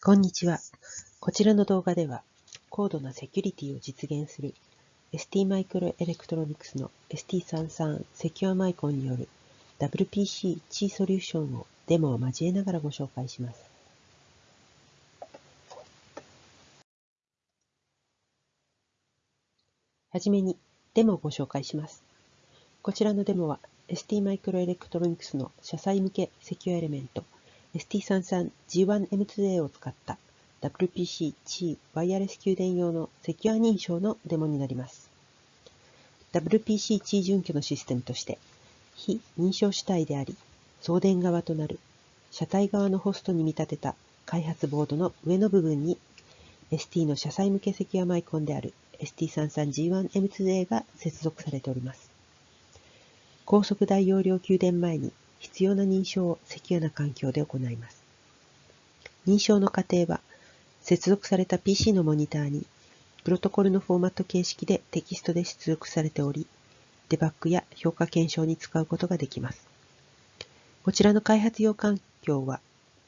こんにちは。こちらの動画では、高度なセキュリティを実現する STMicroelectronics の ST33 セキュアマイコンによる WPC チーソリューションをデモを交えながらご紹介します。はじめにデモをご紹介します。こちらのデモは STMicroelectronics の車載向けセキュアエレメント ST33G1M2A を使った WPC-C ワイヤレス給電用のセキュア認証のデモになります。WPC-C 準拠のシステムとして、非認証主体であり、送電側となる車体側のホストに見立てた開発ボードの上の部分に ST の車載向けセキュアマイコンである ST33G1M2A が接続されております。高速大容量給電前に必要な認証をセキュアな環境で行います。認証の過程は、接続された PC のモニターに、プロトコルのフォーマット形式でテキストで出力されており、デバッグや評価検証に使うことができます。こちらの開発用環境は、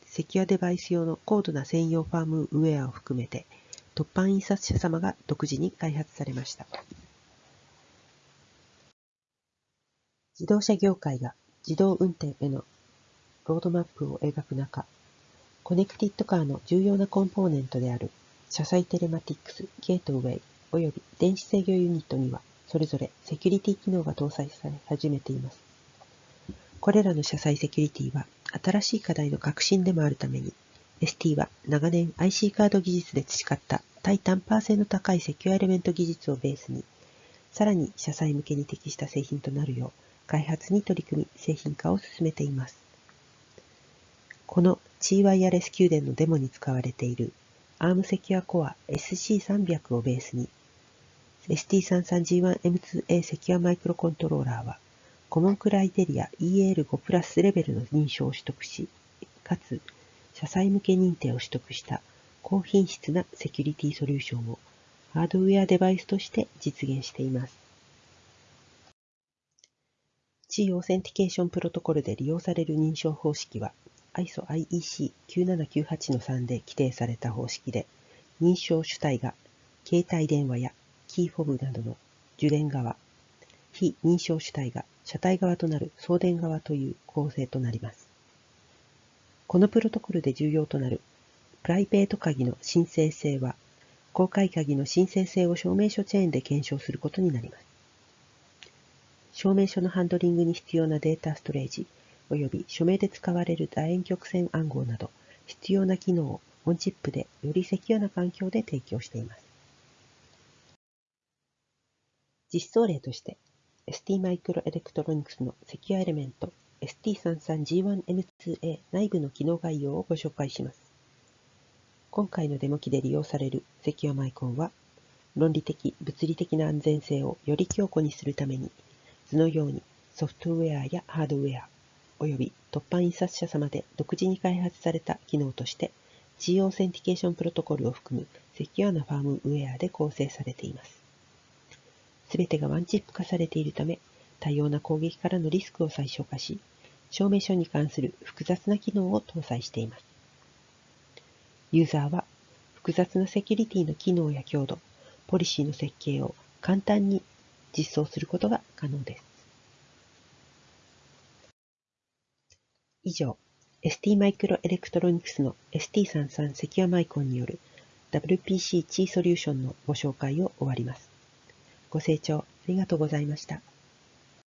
セキュアデバイス用の高度な専用ファームウェアを含めて、突版印刷者様が独自に開発されました。自動車業界が自動運転へのロードマップを描く中、コネクティッドカーの重要なコンポーネントである車載テレマティックス、ゲートウェイ及び電子制御ユニットには、それぞれセキュリティ機能が搭載され始めています。これらの車載セキュリティは新しい課題の核心でもあるために、ST は長年 IC カード技術で培った耐タンパー性の高い secure element 技術をベースに、さらに車載向けに適した製品となるよう、開発に取り組み、製品化を進めています。この G ワイヤレス給電のデモに使われている ARM セキュアコア SC300 をベースに ST33G1M2A セキュアマイクロコントローラーはコモンクライテリア EL5 プラスレベルの認証を取得し、かつ車載向け認定を取得した高品質なセキュリティソリューションをハードウェアデバイスとして実現しています。C オーセンティケーションプロトコルで利用される認証方式は ISO IEC 9798-3で規定された方式で、認証主体が携帯電話や key fob などの受電側、被認証主体が車体側となる送電側という構成となります。このプロトコルで重要となるプライベート鍵の申請性は、公開鍵の申請性を証明書チェーンで検証することになります。証明書のハンドリングに必要なデータストレージ、及び署名で使われる楕円曲線暗号など、必要な機能をオンチップでよりセキュアな環境で提供しています。実装例として、ST マイクロエレクトロニクスのセキュアエレメント ST33G1M2A 内部の機能概要をご紹介します。今回のデモ機で利用されるセキュアマイコンは、論理的、物理的な安全性をより強固にするために図のようにソフトウェアやハードウェア、および凸版印刷社様で独自に開発された機能として G オーセンティケーションプロトコルを含む secure なファームウェアで構成されています。すべてがワンチップ化されているため、多様な攻撃からのリスクを最小化し、証明書に関する複雑な機能を搭載しています。ユーザーは複雑なセキュリティの機能や強度、ポリシーの設計を簡単に実装することが可能です。以上、ST マイクロエレクトロニクスの ST33 セキュアマイコンによる WPC チーソリューションのご紹介を終わります。ご清聴ありがとうございました。